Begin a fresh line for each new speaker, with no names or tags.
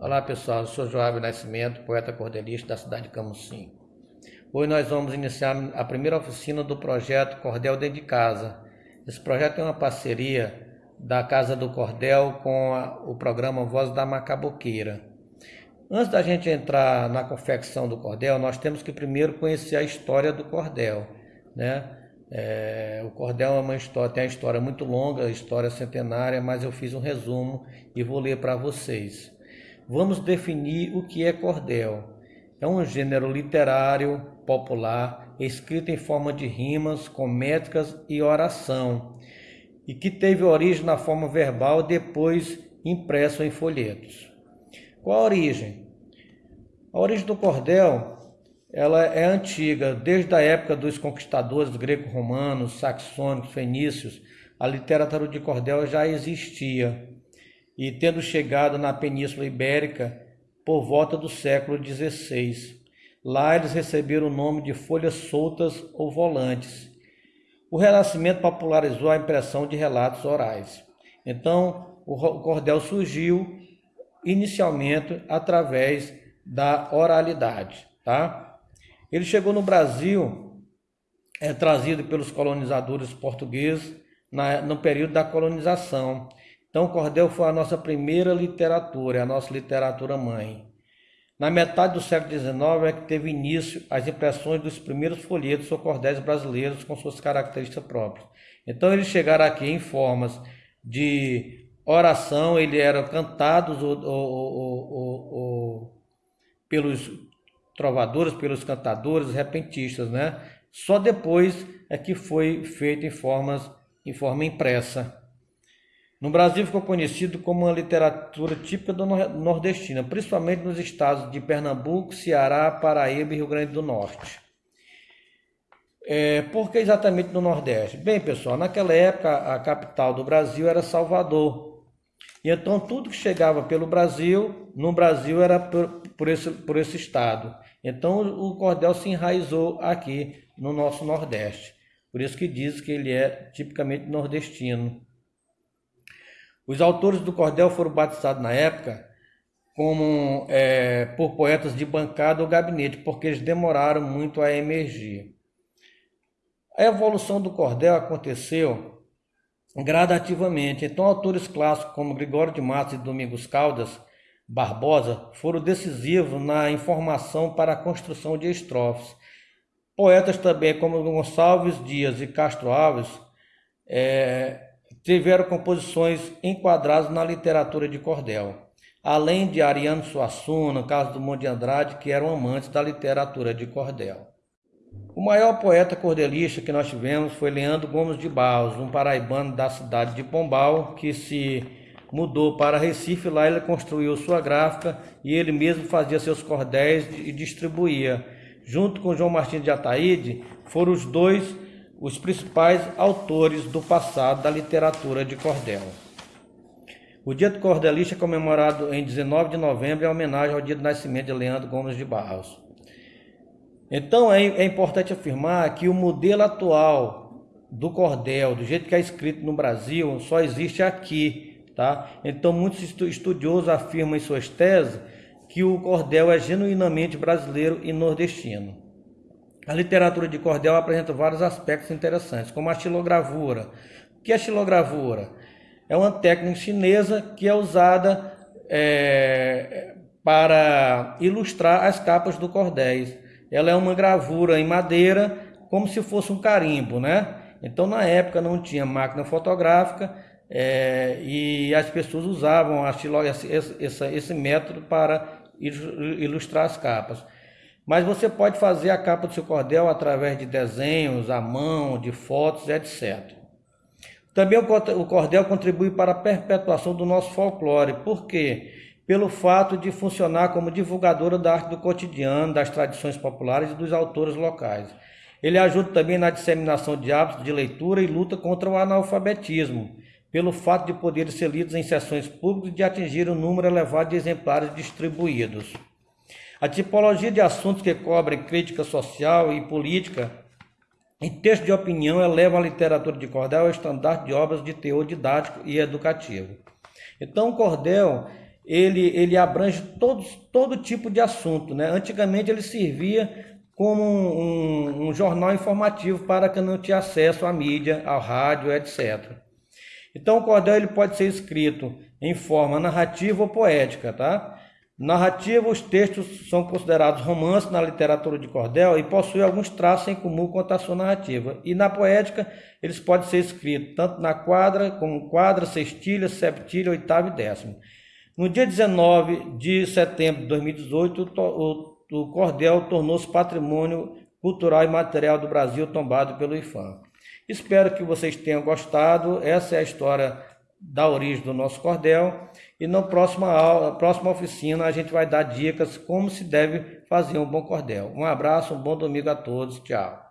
Olá pessoal, eu sou Joab Nascimento, poeta cordelista da cidade de Camusim. Hoje nós vamos iniciar a primeira oficina do projeto Cordel Dentro de Casa. Esse projeto é uma parceria da Casa do Cordel com a, o programa Voz da Macaboqueira. Antes da gente entrar na confecção do cordel, nós temos que primeiro conhecer a história do cordel. Né? É, o cordel é uma história, tem uma história muito longa, história centenária, mas eu fiz um resumo e vou ler para vocês. Vamos definir o que é cordel. É um gênero literário popular, escrito em forma de rimas, com métricas e oração, e que teve origem na forma verbal, depois impresso em folhetos. Qual a origem? A origem do cordel ela é antiga, desde a época dos conquistadores greco-romanos, saxônicos, fenícios, a literatura de cordel já existia e tendo chegado na Península Ibérica por volta do século XVI. Lá eles receberam o nome de folhas soltas ou volantes. O Renascimento popularizou a impressão de relatos orais. Então, o cordel surgiu inicialmente através da oralidade, tá? Ele chegou no Brasil, é trazido pelos colonizadores portugueses na, no período da colonização então, o cordel foi a nossa primeira literatura, a nossa literatura mãe. Na metade do século XIX é que teve início as impressões dos primeiros folhetos ou cordéis brasileiros com suas características próprias. Então, eles chegaram aqui em formas de oração, eles eram cantados ou, ou, ou, pelos trovadores, pelos cantadores, repentistas, né? Só depois é que foi feito em formas em forma impressa. No Brasil ficou conhecido como uma literatura típica do nordestina, principalmente nos estados de Pernambuco, Ceará, Paraíba e Rio Grande do Norte. É, por que exatamente no Nordeste? Bem, pessoal, naquela época a capital do Brasil era Salvador. E então tudo que chegava pelo Brasil, no Brasil era por, por, esse, por esse estado. Então o cordel se enraizou aqui no nosso Nordeste. Por isso que diz que ele é tipicamente nordestino. Os autores do cordel foram batizados na época como é, por poetas de bancada ou gabinete, porque eles demoraram muito a emergir. A evolução do cordel aconteceu gradativamente. Então, autores clássicos como Gregório de Matos e Domingos Caldas Barbosa foram decisivos na informação para a construção de estrofes. Poetas também como Gonçalves Dias e Castro Alves é, tiveram composições enquadradas na literatura de cordel, além de Ariano Suassuna, Carlos do Monte de Andrade, que eram amantes da literatura de cordel. O maior poeta cordelista que nós tivemos foi Leandro Gomes de Barros, um paraibano da cidade de Pombal, que se mudou para Recife, lá ele construiu sua gráfica e ele mesmo fazia seus cordéis e distribuía. Junto com João Martins de Ataíde, foram os dois os principais autores do passado da literatura de cordel. O Dia do Cordelista é comemorado em 19 de novembro em homenagem ao dia do nascimento de Leandro Gomes de Barros. Então é, é importante afirmar que o modelo atual do cordel, do jeito que é escrito no Brasil, só existe aqui, tá? Então muitos estudiosos afirmam em suas teses que o cordel é genuinamente brasileiro e nordestino. A literatura de cordel apresenta vários aspectos interessantes, como a xilogravura. O que é xilogravura? É uma técnica chinesa que é usada é, para ilustrar as capas do cordéis. Ela é uma gravura em madeira, como se fosse um carimbo, né? Então, na época não tinha máquina fotográfica é, e as pessoas usavam a esse, esse, esse método para ilustrar as capas. Mas você pode fazer a capa do seu cordel através de desenhos, à mão, de fotos, etc. Também o cordel contribui para a perpetuação do nosso folclore. Por quê? Pelo fato de funcionar como divulgadora da arte do cotidiano, das tradições populares e dos autores locais. Ele ajuda também na disseminação de hábitos de leitura e luta contra o analfabetismo, pelo fato de poderem ser lidos em sessões públicas e de atingir um número elevado de exemplares distribuídos. A tipologia de assuntos que cobrem crítica social e política em texto de opinião eleva a literatura de cordel ao estandarte de obras de teor didático e educativo. Então, o cordel ele, ele abrange todos, todo tipo de assunto. Né? Antigamente ele servia como um, um, jornal informativo para quem não tinha acesso à mídia, ao rádio, etc. Então o cordel ele pode ser escrito em forma narrativa ou poética, tá? Narrativa, os textos são considerados romances na literatura de cordel e possuem alguns traços em comum com a sua narrativa. E na poética, eles podem ser escritos tanto na quadra, como quadra, sextilha, septilha, oitava e décima. No dia 19 de setembro de 2018, o, o cordel tornou-se patrimônio cultural e material do Brasil tombado pelo IFAM. Espero que vocês tenham gostado. Essa é a história da origem do nosso cordel. E na próxima aula, próxima oficina, a gente vai dar dicas como se deve fazer um bom cordel. Um abraço, um bom domingo a todos. Tchau.